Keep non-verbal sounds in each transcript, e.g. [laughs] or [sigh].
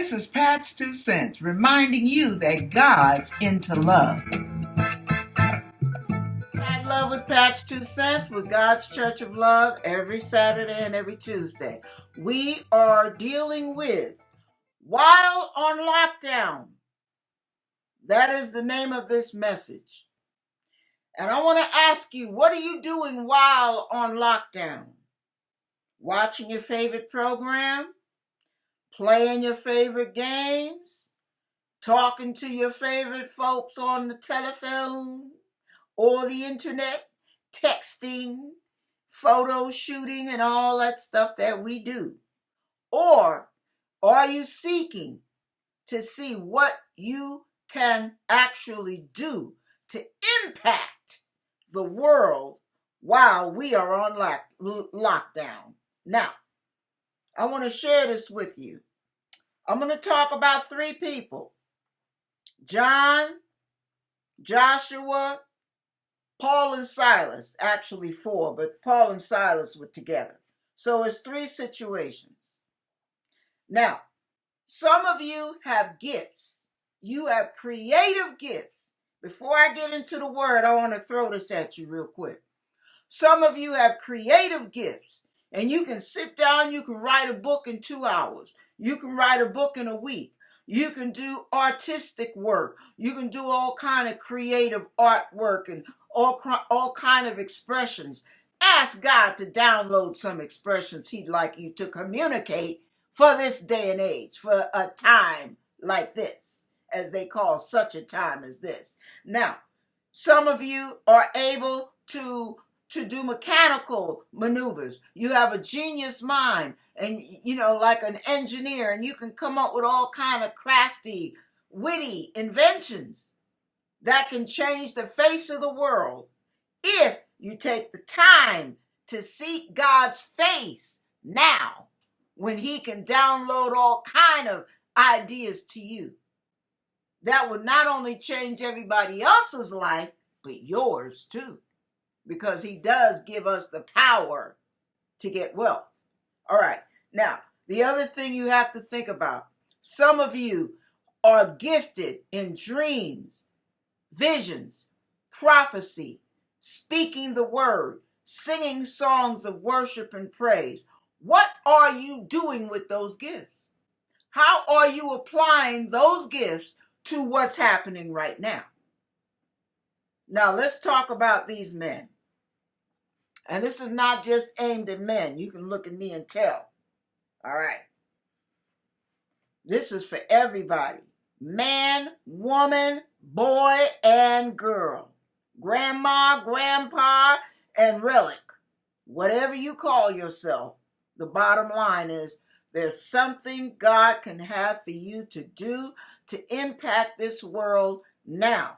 This is Pat's Two Cents, reminding you that God's into love. Pat Love with Pat's Two Cents with God's Church of Love every Saturday and every Tuesday. We are dealing with While on Lockdown. That is the name of this message. And I want to ask you, what are you doing while on lockdown? Watching your favorite program? Playing your favorite games, talking to your favorite folks on the telephone or the internet, texting, photo shooting, and all that stuff that we do? Or are you seeking to see what you can actually do to impact the world while we are on lock- lockdown? Now, I want to share this with you. I'm going to talk about three people John, Joshua, Paul, and Silas. Actually, four, but Paul and Silas were together. So it's three situations. Now, some of you have gifts, you have creative gifts. Before I get into the word, I want to throw this at you real quick. Some of you have creative gifts and you can sit down, you can write a book in two hours. You can write a book in a week. You can do artistic work. You can do all kind of creative artwork and all, all kind of expressions. Ask God to download some expressions he'd like you to communicate for this day and age, for a time like this, as they call such a time as this. Now, some of you are able to to do mechanical maneuvers. You have a genius mind and you know like an engineer and you can come up with all kind of crafty, witty inventions that can change the face of the world if you take the time to seek God's face now when he can download all kind of ideas to you that would not only change everybody else's life but yours too because he does give us the power to get wealth. All right. Now, the other thing you have to think about some of you are gifted in dreams, visions, prophecy, speaking the word, singing songs of worship and praise. What are you doing with those gifts? How are you applying those gifts to what's happening right now? Now, let's talk about these men. And this is not just aimed at men. You can look at me and tell. All right. This is for everybody man, woman, boy, and girl, grandma, grandpa, and relic. Whatever you call yourself, the bottom line is there's something God can have for you to do to impact this world now.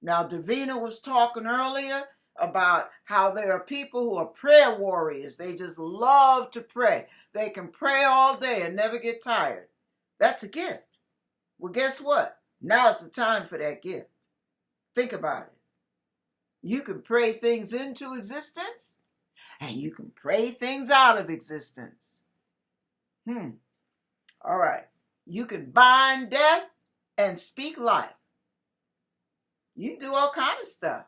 Now, Davina was talking earlier about how there are people who are prayer warriors. They just love to pray. They can pray all day and never get tired. That's a gift. Well, guess what? Now it's the time for that gift. Think about it. You can pray things into existence and you can pray things out of existence. Hmm. All right. You can bind death and speak life. You do all kind of stuff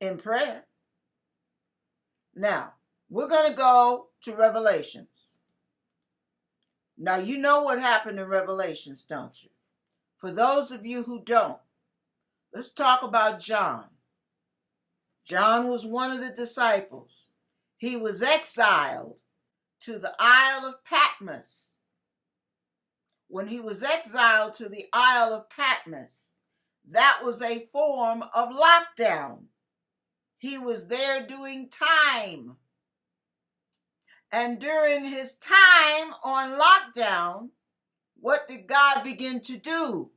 in prayer. Now, we're going to go to Revelations. Now, you know what happened in Revelations, don't you? For those of you who don't, let's talk about John. John was one of the disciples. He was exiled to the Isle of Patmos. When he was exiled to the Isle of Patmos, that was a form of lockdown. He was there doing time. And during his time on lockdown, what did God begin to do?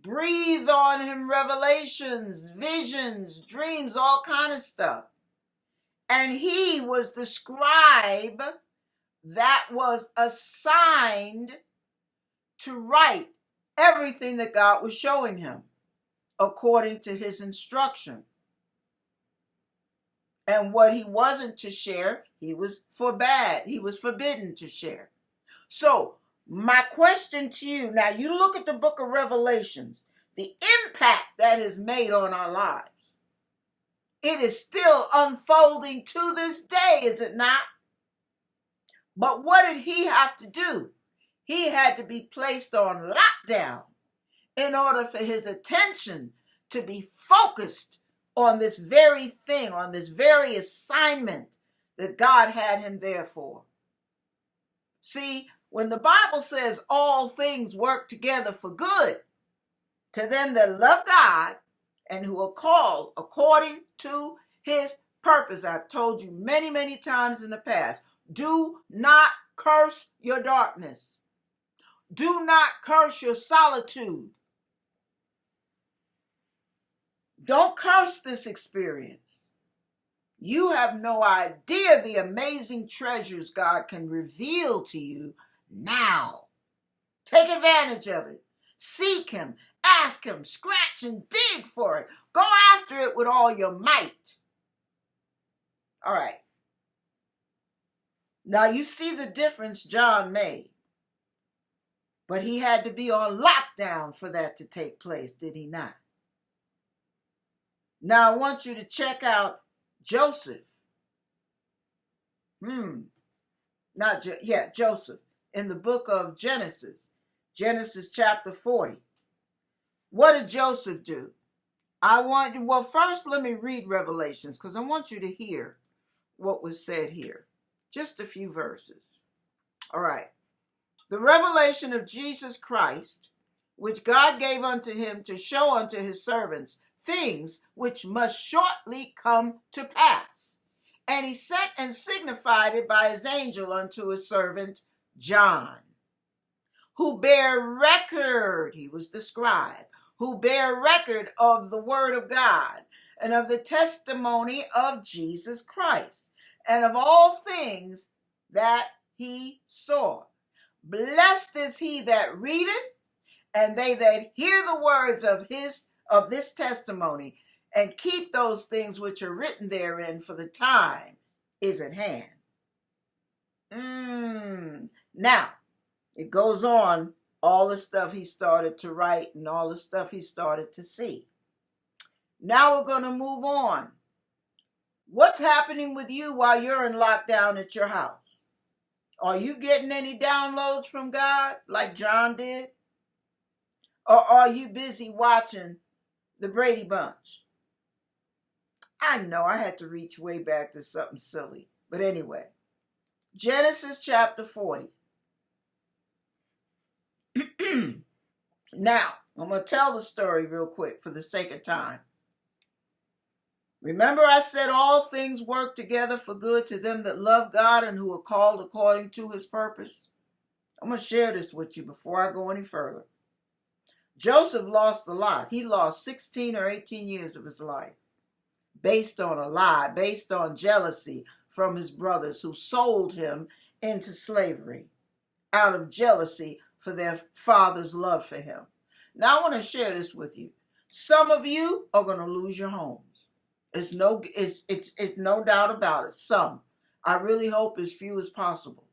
Breathe on him revelations, visions, dreams, all kind of stuff. And he was the scribe that was assigned to write everything that God was showing him according to his instruction. And what he wasn't to share, he was forbade, he was forbidden to share. So My question to you now, you look at the book of Revelations, the impact that has made on our lives. It is still unfolding to this day, is it not? But what did he have to do? He had to be placed on lockdown in order for his attention to be focused on this very thing, on this very assignment that God had him there for. See, when the Bible says all things work together for good to them that love God and who are called according to his purpose, I've told you many, many times in the past do not curse your darkness, do not curse your solitude. Don't curse this experience. You have no idea the amazing treasures God can reveal to you now. Take advantage of it. Seek Him, ask Him, scratch and dig for it. Go after it with all your might. All right. Now you see the difference John made. But he had to be on lockdown for that to take place, did he not? Now I want you to check out Joseph. Hmm. Not jo- yeah, Joseph in the book of Genesis. Genesis chapter 40. What did Joseph do? I want you, well, first let me read Revelations because I want you to hear what was said here. Just a few verses. All right. The revelation of Jesus Christ, which God gave unto him to show unto his servants things which must shortly come to pass. And he sent and signified it by his angel unto his servant John, who bear record, he was the scribe, who bear record of the word of God and of the testimony of Jesus Christ and of all things that he saw. Blessed is he that readeth, and they that hear the words of his of this testimony and keep those things which are written therein, for the time is at hand. Mm. Now, it goes on, all the stuff he started to write and all the stuff he started to see. Now we're going to move on. What's happening with you while you're in lockdown at your house? Are you getting any downloads from God like John did? Or are you busy watching the Brady Bunch. I know I had to reach way back to something silly. But anyway, Genesis chapter 40. [clears throat] now, I'm going to tell the story real quick for the sake of time. Remember, I said all things work together for good to them that love God and who are called according to his purpose? I'm going to share this with you before I go any further. Joseph lost a lot. He lost 16 or 18 years of his life based on a lie, based on jealousy from his brothers who sold him into slavery out of jealousy for their father's love for him. Now I want to share this with you. Some of you are going to lose your homes. It's no it's it's it's no doubt about it. Some. I really hope as few as possible.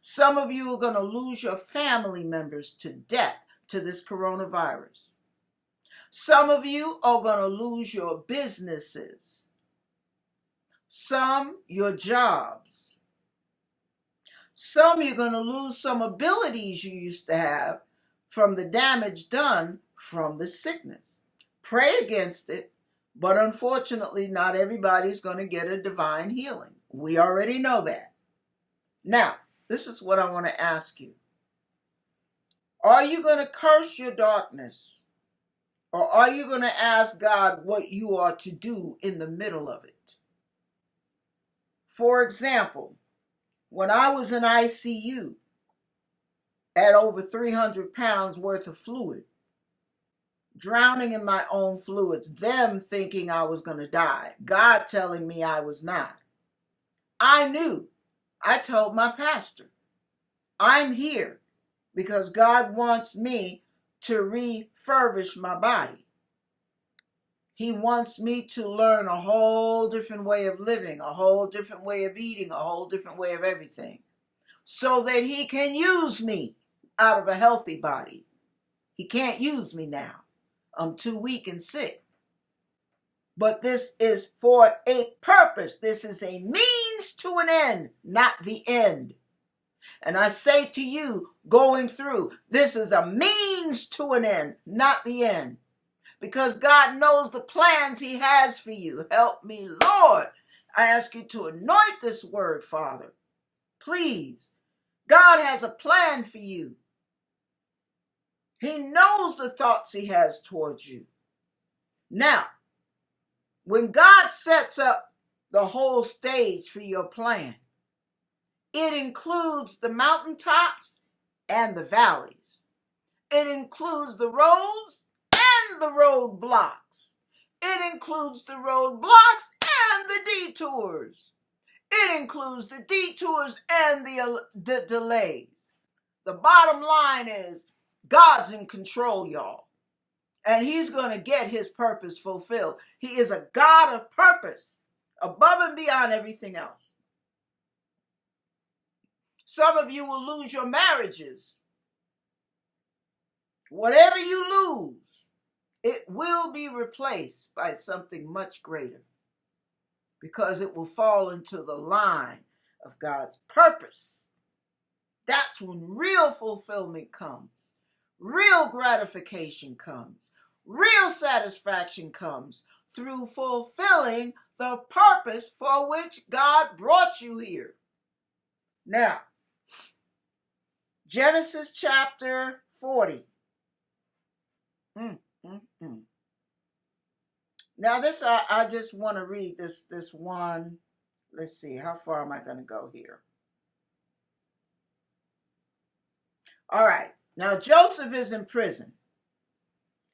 Some of you are going to lose your family members to death to this coronavirus. Some of you are going to lose your businesses, some your jobs. Some you're going to lose some abilities you used to have from the damage done from the sickness. Pray against it, but unfortunately, not everybody's going to get a divine healing. We already know that. Now, this is what I want to ask you are you going to curse your darkness? Or are you going to ask God what you are to do in the middle of it? For example, when I was in ICU at over 300 pounds worth of fluid, drowning in my own fluids, them thinking I was going to die, God telling me I was not. I knew. I told my pastor, I'm here because God wants me to refurbish my body. He wants me to learn a whole different way of living, a whole different way of eating, a whole different way of everything. so that he can use me out of a healthy body. He can't use me now. I'm too weak and sick. But this is for a purpose. This is a means to an end, not the end. And I say to you, going through, this is a means to an end, not the end. Because God knows the plans He has for you. Help me, Lord. I ask you to anoint this word, Father. Please. God has a plan for you. He knows the thoughts He has towards you. Now, when God sets up the whole stage for your plan, it includes the mountaintops and the valleys. It includes the roads and the roadblocks. It includes the roadblocks and the detours. It includes the detours and the, the delays. The bottom line is God's in control, y'all and he's going to get his purpose fulfilled. He is a God of purpose above and beyond everything else. Some of you will lose your marriages. Whatever you lose, it will be replaced by something much greater because it will fall into the line of God's purpose. That's when real fulfillment comes, real gratification comes, Real satisfaction comes through fulfilling the purpose for which God brought you here. Now, Genesis chapter 40. Mm, mm, mm. Now, this I, I just want to read this this one. Let's see, how far am I going to go here? All right. Now Joseph is in prison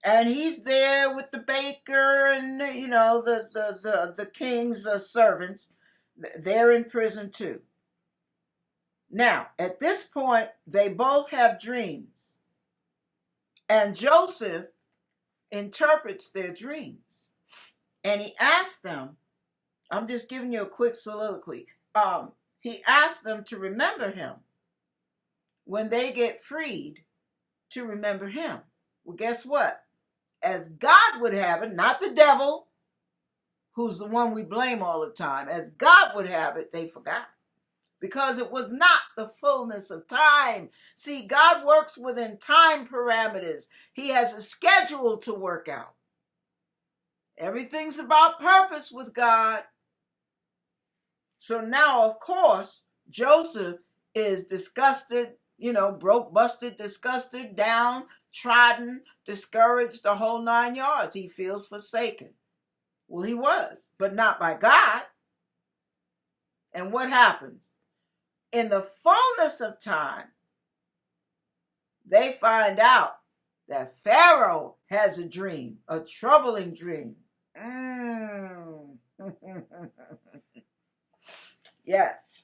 and he's there with the baker and you know the the the, the king's uh, servants they're in prison too now at this point they both have dreams. And joseph interprets their dreams. And he asks them i'm just giving you a quick soliloquy. Um, he asks them to remember him when they get freed to remember him. Well guess what? As God would have it, not the devil, who's the one we blame all the time, as God would have it, they forgot. Because it was not the fullness of time. See, God works within time parameters, He has a schedule to work out. Everything's about purpose with God. So now, of course, Joseph is disgusted, you know, broke, busted, disgusted, down, trodden, discouraged, the whole nine yards. He feels forsaken. Well, he was, but not by God. And what happens? In the fullness of time, they find out that Pharaoh has a dream, a troubling dream. Mm. [laughs] yes.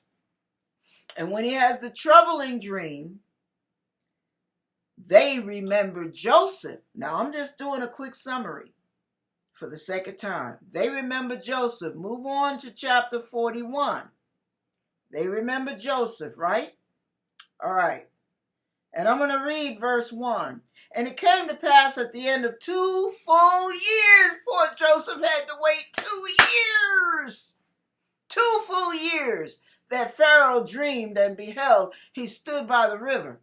And when he has the troubling dream, they remember Joseph. Now, I'm just doing a quick summary for the second time. They remember Joseph. Move on to chapter 41. They remember Joseph, right? All right. And I'm going to read verse 1. And it came to pass at the end of two full years, poor Joseph had to wait two years, two full years, that Pharaoh dreamed and beheld he stood by the river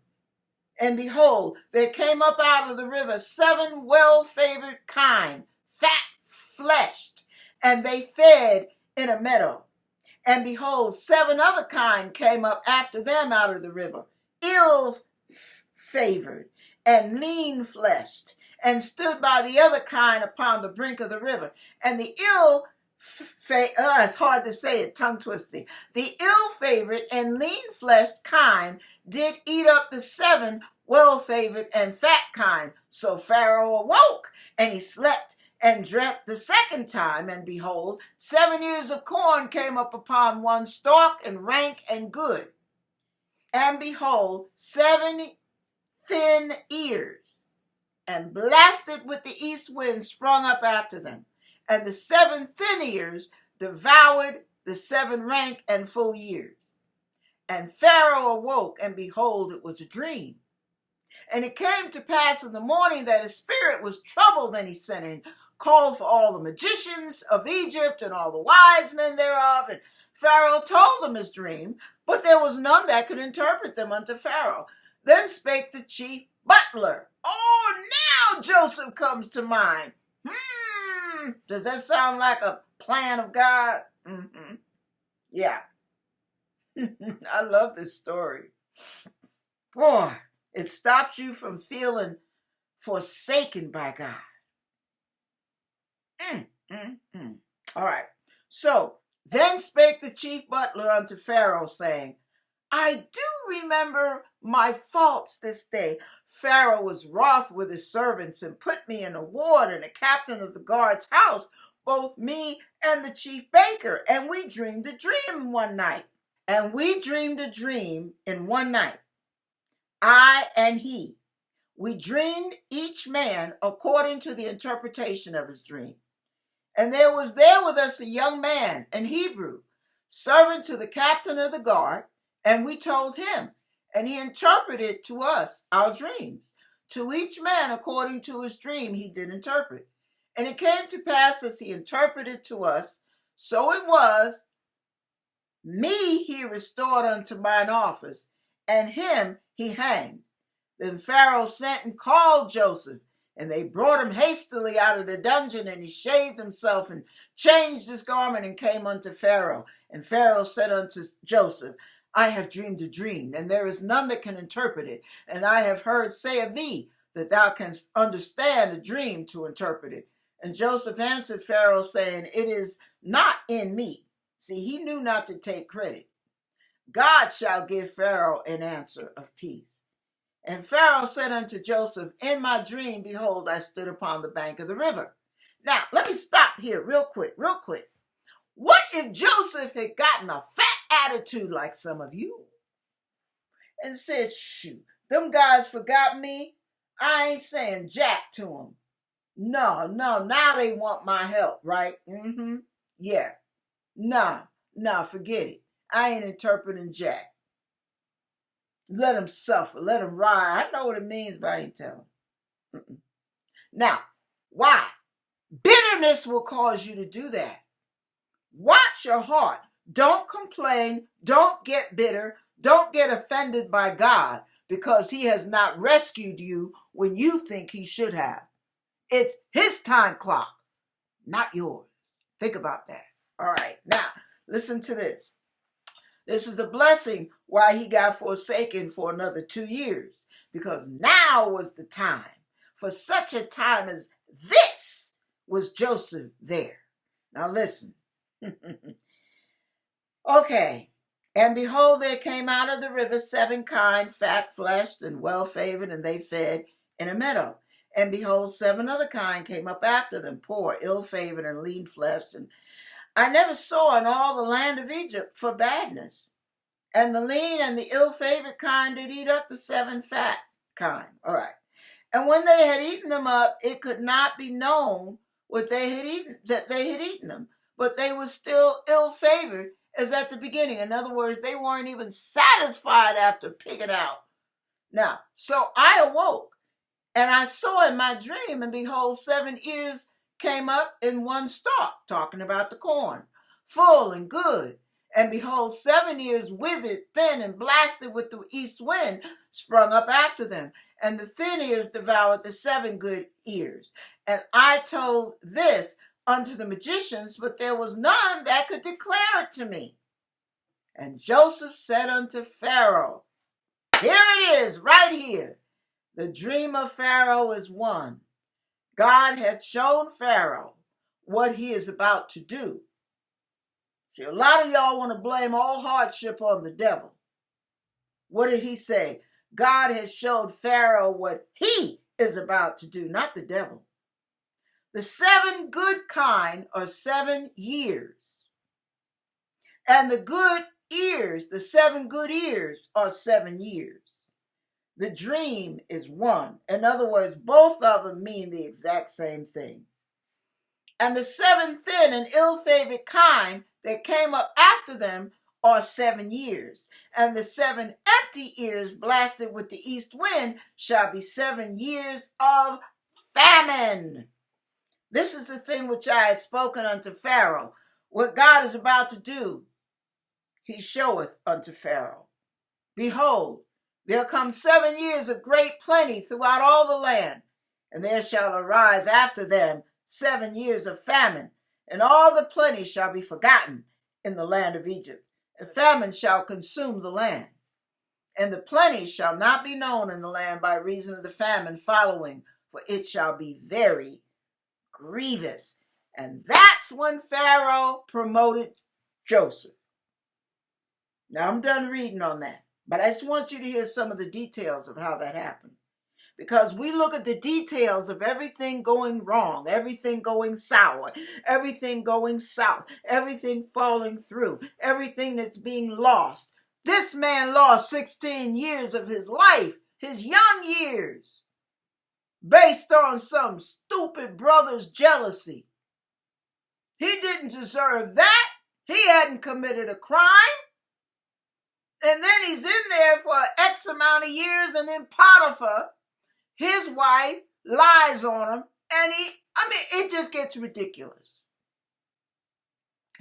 and behold, there came up out of the river seven well favored kine, fat fleshed, and they fed in a meadow. And behold, seven other kine came up after them out of the river, ill favored and lean fleshed, and stood by the other kine upon the brink of the river. And the ill fa- uh, it's hard to say it, tongue twisting. The ill favored and lean fleshed kine did eat up the seven well favored and fat kine. So Pharaoh awoke, and he slept and dreamt the second time, and behold, seven ears of corn came up upon one stalk, and rank and good. And behold, seven thin ears, and blasted with the east wind sprung up after them. And the seven thin ears devoured the seven rank and full years. And Pharaoh awoke, and behold, it was a dream. And it came to pass in the morning that his spirit was troubled, and he sent and called for all the magicians of Egypt and all the wise men thereof. And Pharaoh told them his dream, but there was none that could interpret them unto Pharaoh. Then spake the chief butler. Oh, now Joseph comes to mind. Hmm, does that sound like a plan of God? Mm-hmm. Yeah. [laughs] I love this story. Boy, it stops you from feeling forsaken by God. Mm, mm, mm. All right. So then spake the chief butler unto Pharaoh, saying, I do remember my faults this day. Pharaoh was wroth with his servants and put me in a ward and a captain of the guard's house, both me and the chief baker. And we dreamed a dream one night. And we dreamed a dream in one night. I and he. We dreamed each man according to the interpretation of his dream. And there was there with us a young man, an Hebrew, servant to the captain of the guard, and we told him, and he interpreted to us our dreams. To each man according to his dream he did interpret. And it came to pass as he interpreted to us, so it was, me he restored unto mine office, and him he hanged. Then Pharaoh sent and called Joseph, and they brought him hastily out of the dungeon, and he shaved himself and changed his garment and came unto Pharaoh. And Pharaoh said unto Joseph, I have dreamed a dream, and there is none that can interpret it. And I have heard say of thee that thou canst understand a dream to interpret it. And Joseph answered Pharaoh, saying, It is not in me. See, he knew not to take credit. God shall give Pharaoh an answer of peace. And Pharaoh said unto Joseph, In my dream, behold, I stood upon the bank of the river. Now, let me stop here real quick, real quick. What if Joseph had gotten a fat attitude like some of you and said, Shoot, them guys forgot me? I ain't saying jack to them. No, no, now they want my help, right? Mm hmm. Yeah. Nah, nah, forget it. I ain't interpreting jack. Let them suffer. Let them ride. I know what it means, but I ain't telling. Mm-mm. Now, why? Bitterness will cause you to do that. Watch your heart. Don't complain. Don't get bitter. Don't get offended by God because He has not rescued you when you think He should have. It's His time clock, not yours. Think about that. All right. Now, listen to this. This is the blessing why he got forsaken for another two years, because now was the time. For such a time as this was Joseph there. Now listen. [laughs] okay. And behold, there came out of the river seven kine, fat fleshed and well favored, and they fed in a meadow. And behold, seven other kine came up after them, poor, ill favored, and lean fleshed, and I never saw in all the land of Egypt for badness. And the lean and the ill favored kind did eat up the seven fat kind. All right. And when they had eaten them up, it could not be known what they had eaten, that they had eaten them. But they were still ill favored as at the beginning. In other words, they weren't even satisfied after picking out. Now, so I awoke and I saw in my dream, and behold, seven ears came up in one stalk, talking about the corn, full and good. And behold, seven ears withered, thin, and blasted with the east wind sprung up after them. And the thin ears devoured the seven good ears. And I told this unto the magicians, but there was none that could declare it to me. And Joseph said unto Pharaoh, Here it is, right here. The dream of Pharaoh is one. God hath shown Pharaoh what he is about to do. See, a lot of y'all want to blame all hardship on the devil. What did he say? God has showed Pharaoh what he is about to do, not the devil. The seven good kind are seven years. And the good ears, the seven good ears, are seven years. The dream is one. In other words, both of them mean the exact same thing. And the seven thin and ill favored kind that came up after them are seven years, and the seven empty ears blasted with the east wind shall be seven years of famine. This is the thing which I had spoken unto Pharaoh. What God is about to do, he showeth unto Pharaoh. Behold, there come seven years of great plenty throughout all the land, and there shall arise after them seven years of famine, and all the plenty shall be forgotten in the land of Egypt, and famine shall consume the land. And the plenty shall not be known in the land by reason of the famine following, for it shall be very grievous. And that's when Pharaoh promoted Joseph. Now I'm done reading on that, but I just want you to hear some of the details of how that happened. Because we look at the details of everything going wrong, everything going sour, everything going south, everything falling through, everything that's being lost. This man lost 16 years of his life, his young years based on some stupid brother's jealousy. He didn't deserve that. He hadn't committed a crime. And then he's in there for X amount of years, and then Potiphar, his wife, lies on him. And he, I mean, it just gets ridiculous.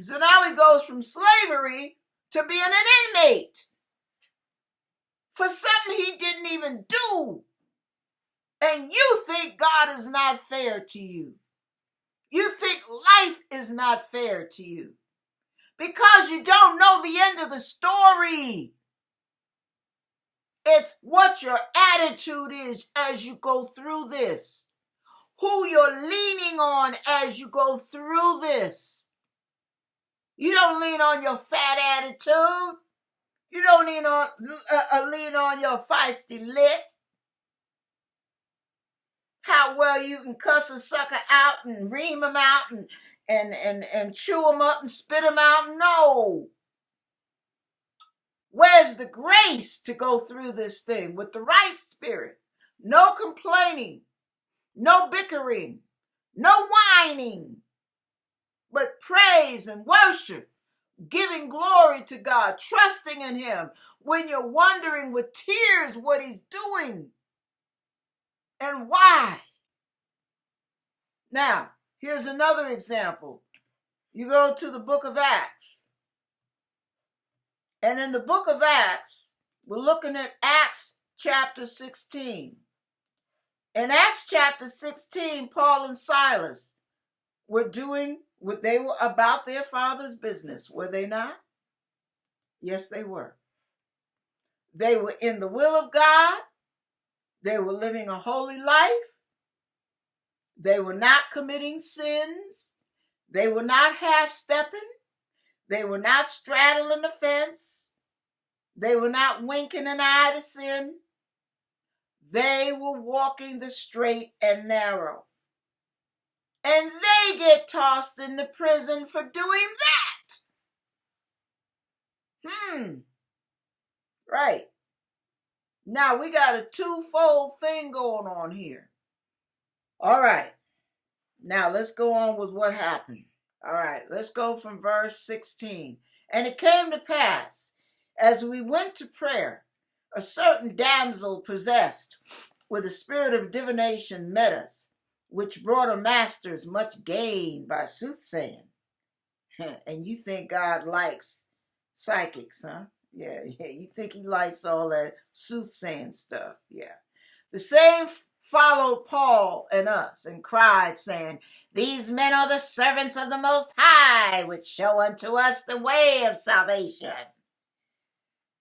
So now he goes from slavery to being an inmate for something he didn't even do and you think God is not fair to you. You think life is not fair to you because you don't know the end of the story. It's what your attitude is as you go through this, who you're leaning on as you go through this. You don't lean on your fat attitude. You don't lean on uh, uh, lean on your feisty lip how well you can cuss a sucker out and ream him out and and and and chew him up and spit him out. No. Where's the grace to go through this thing with the right spirit? No complaining, no bickering, no whining, but praise and worship, giving glory to God, trusting in Him when you're wondering with tears what He's doing and why. Now, here's another example. You go to the book of Acts. And in the book of Acts, we're looking at Acts chapter 16. In Acts chapter 16, Paul and Silas were doing what they were about their father's business, were they not? Yes, they were. They were in the will of God. They were living a holy life. They were not committing sins. They were not half stepping. They were not straddling the fence. They were not winking an eye to sin. They were walking the straight and narrow. And they get tossed in the prison for doing that. Hmm. Right. Now we got a twofold thing going on here. All right. Now let's go on with what happened. All right, let's go from verse 16. And it came to pass, as we went to prayer, a certain damsel possessed with a spirit of divination met us, which brought her masters much gain by soothsaying. [laughs] and you think God likes psychics, huh? Yeah, [laughs] yeah. You think he likes all that soothsaying stuff. Yeah. The same followed Paul and us and cried, saying, These men are the servants of the Most High, which show unto us the way of salvation.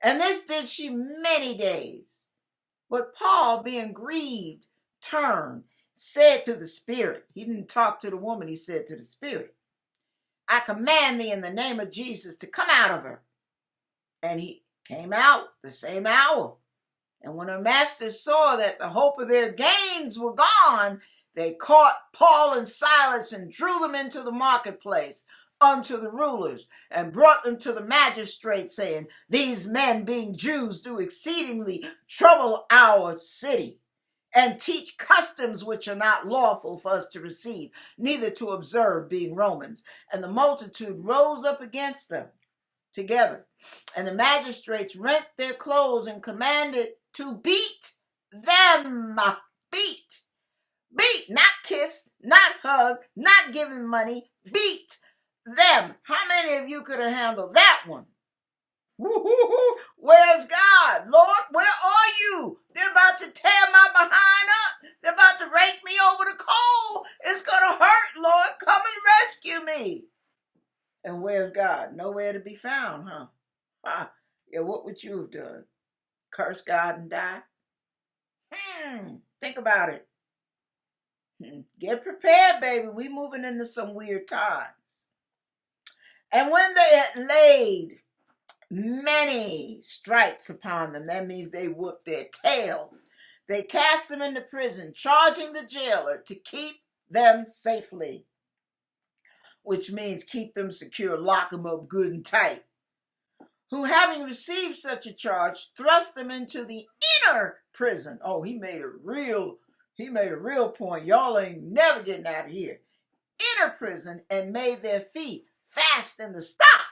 And this did she many days. But Paul, being grieved, turned, said to the Spirit, he didn't talk to the woman, he said to the Spirit, I command thee in the name of Jesus to come out of her. And he came out the same hour. And when her masters saw that the hope of their gains were gone, they caught Paul and Silas and drew them into the marketplace unto the rulers and brought them to the magistrates, saying, These men, being Jews, do exceedingly trouble our city and teach customs which are not lawful for us to receive, neither to observe, being Romans. And the multitude rose up against them together. And the magistrates rent their clothes and commanded to beat them. Beat. Beat, not kiss, not hug, not giving money. Beat them. How many of you could have handled that one? Where's God? Lord, where are you? They're about to tear my behind up. They're about to rake me over the coal. It's going to hurt, Lord. Come and rescue me. And where's God? Nowhere to be found, huh? Ah, yeah, what would you have done? Curse God and die? Hmm, think about it. Hmm. Get prepared, baby. We moving into some weird times. And when they had laid many stripes upon them. That means they whooped their tails. They cast them into prison, charging the jailer to keep them safely, which means keep them secure, lock them up good and tight. Who, having received such a charge, thrust them into the inner prison. Oh, he made a real, he made a real point. Y'all ain't never getting out of here. Inner prison and made their feet fast in the stocks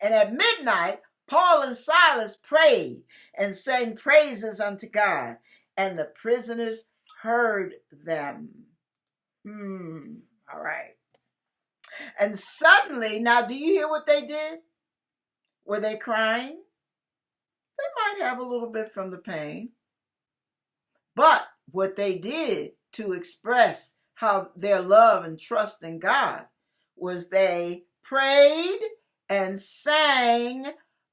and at midnight, Paul and Silas prayed and sang praises unto God, and the prisoners heard them. Hmm, all right. And suddenly, now do you hear what they did? Were they crying? They might have a little bit from the pain. But what they did to express how their love and trust in God was they prayed and sang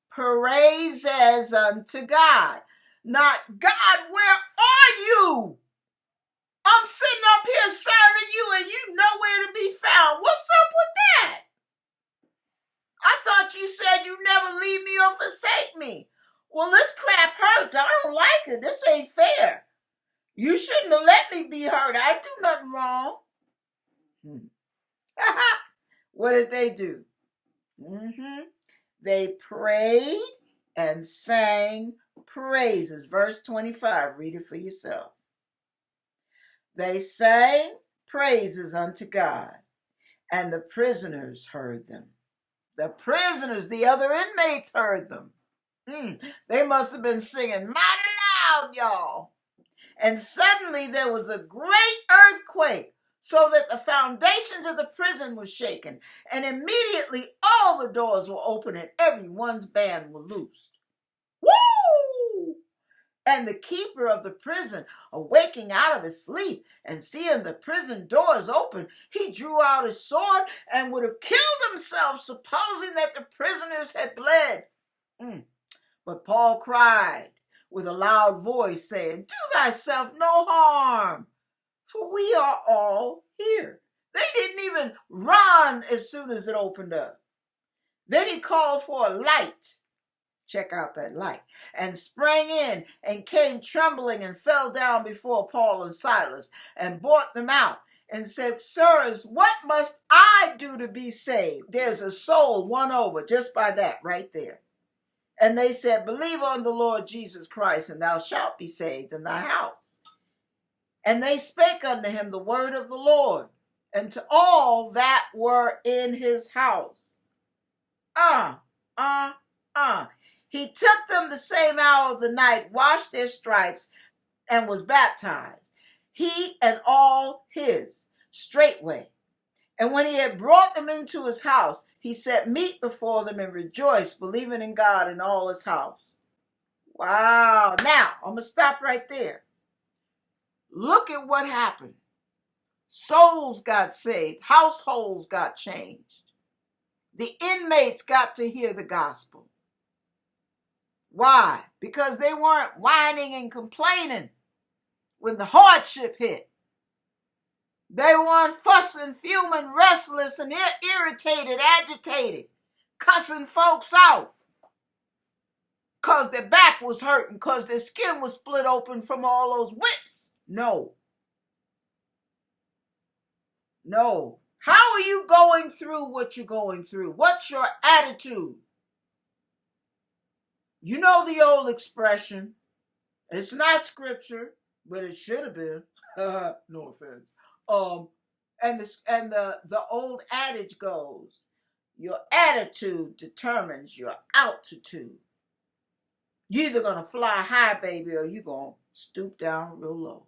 praises unto God. Not God, where are you? I'm sitting up here serving you and you nowhere to be found. What's up with that? I thought you said you'd never leave me or forsake me. Well, this crap hurts. I don't like it. This ain't fair. You shouldn't have let me be hurt. I do nothing wrong. [laughs] What did they do? Mm-hmm. They prayed and sang praises. Verse 25, read it for yourself. They sang praises unto God, and the prisoners heard them. The prisoners, the other inmates heard them. Mm, they must have been singing mighty loud, y'all. And suddenly there was a great earthquake so that the foundations of the prison were shaken, and immediately all the doors were open and everyone's band were loosed. Woo! And the keeper of the prison, awaking out of his sleep and seeing the prison doors open, he drew out his sword and would have killed himself, supposing that the prisoners had bled. Mm. But Paul cried with a loud voice, saying, Do thyself no harm for we are all here. They didn't even run as soon as it opened up. Then he called for a light. Check out that light. And sprang in and came trembling and fell down before Paul and Silas and brought them out and said, Sirs, what must I do to be saved? There's a soul won over just by that right there. And they said, Believe on the Lord Jesus Christ, and thou shalt be saved in thy house. And they spake unto him the word of the Lord, and to all that were in his house. Ah, uh, ah, uh, ah. Uh. He took them the same hour of the night, washed their stripes, and was baptized, he and all his, straightway. And when he had brought them into his house, he set meat before them and rejoiced, believing in God and all his house. Wow. Now, I'm going to stop right there. Look at what happened. Souls got saved, households got changed. The inmates got to hear the gospel. Why? Because they weren't whining and complaining when the hardship hit. They weren't fussing, fuming, restless, and irritated, agitated, cussing folks out because their back was hurting, because their skin was split open from all those whips. No. No. How are you going through what you're going through? What's your attitude? You know the old expression. It's not scripture, but it should have been. [laughs] no offense. Um, and this and the the old adage goes: Your attitude determines your altitude. You're either to fly high, baby, or you're to stoop down real low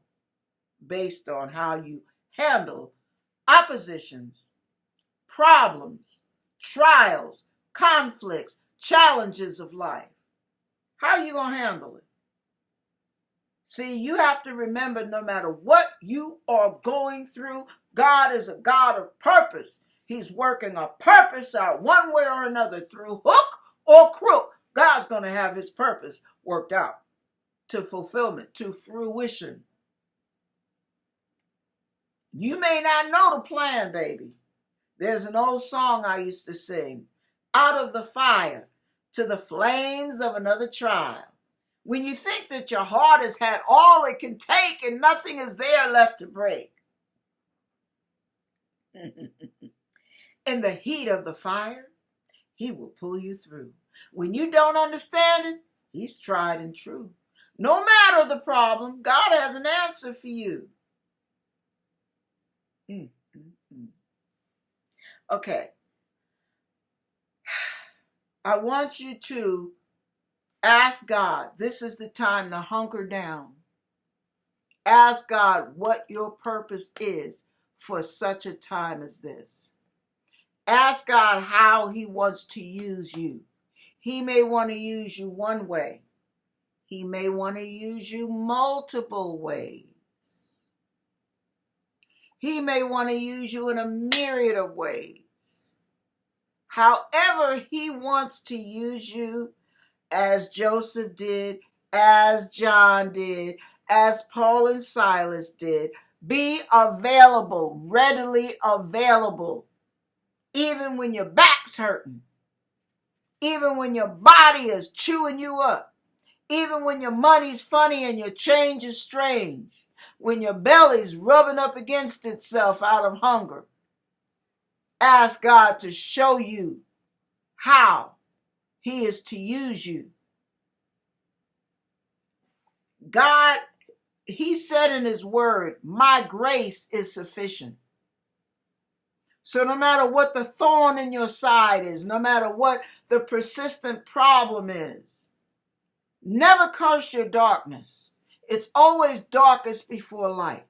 based on how you handle oppositions, problems, trials, conflicts, challenges of life. How are you going to handle it? See, you have to remember no matter what you are going through, God is a God of purpose. He's working a purpose out one way or another through hook or crook. God's going to have his purpose worked out to fulfillment, to fruition. You may not know the plan, baby. There's an old song I used to sing out of the fire to the flames of another trial. When you think that your heart has had all it can take and nothing is there left to break. [laughs] In the heat of the fire, he will pull you through. When you don't understand it, he's tried and true. No matter the problem, God has an answer for you. Mm, mm, mm. Okay. I want you to ask God. This is the time to hunker down. Ask God what your purpose is for such a time as this. Ask God how He wants to use you. He may want to use you one way, He may want to use you multiple ways. He may want to use you in a myriad of ways. However, He wants to use you, as Joseph did, as John did, as Paul and Silas did, be available, readily available, even when your back's hurting, even when your body is chewing you up, even when your money's funny and your change is strange, when your belly's rubbing up against itself out of hunger. Ask God to show you how He is to use you. God he said in his word, My grace is sufficient. So, no matter what the thorn in your side is, no matter what the persistent problem is, never curse your darkness. It's always darkest before light.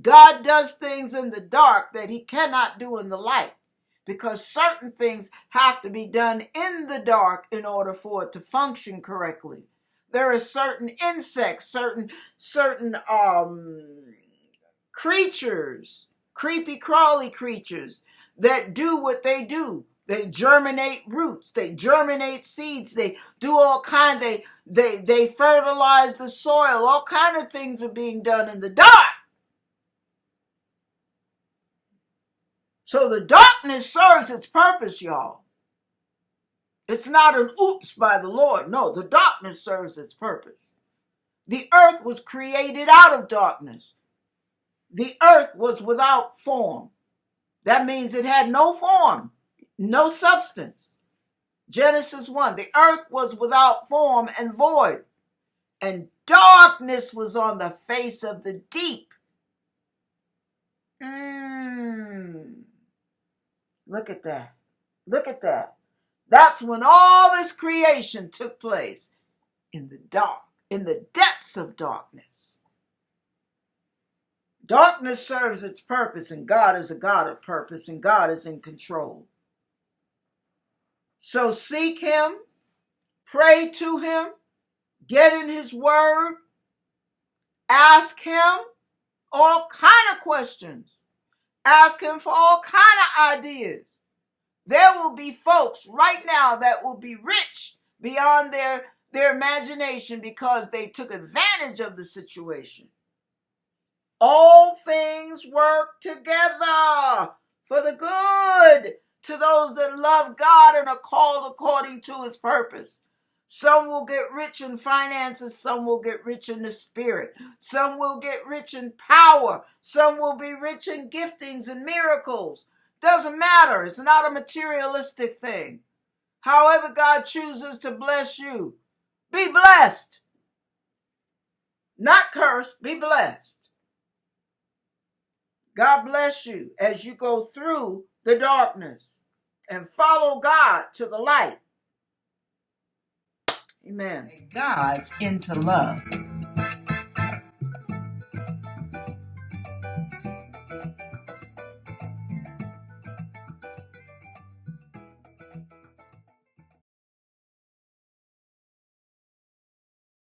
God does things in the dark that he cannot do in the light because certain things have to be done in the dark in order for it to function correctly. There are certain insects, certain certain um creatures, creepy crawly creatures that do what they do. They germinate roots, they germinate seeds, they do all kind they they they fertilize the soil. All kind of things are being done in the dark. So the darkness serves its purpose, y'all. It's not an oops by the Lord. No, the darkness serves its purpose. The earth was created out of darkness. The earth was without form. That means it had no form, no substance. Genesis 1 The earth was without form and void, and darkness was on the face of the deep. Mm. Look at that. Look at that. That's when all this creation took place in the dark, in the depths of darkness. Darkness serves its purpose, and God is a God of purpose, and God is in control. So seek Him, pray to Him, get in His Word, ask Him all kind of questions, ask Him for all kind of ideas. There will be folks right now that will be rich beyond their, their imagination because they took advantage of the situation. All things work together for the good to those that love God and are called according to his purpose. Some will get rich in finances, some will get rich in the spirit, some will get rich in power, some will be rich in giftings and miracles. Doesn't matter. It's not a materialistic thing. However, God chooses to bless you, be blessed. Not cursed, be blessed. God bless you as you go through the darkness. and follow God to the light. Amen. God's into love.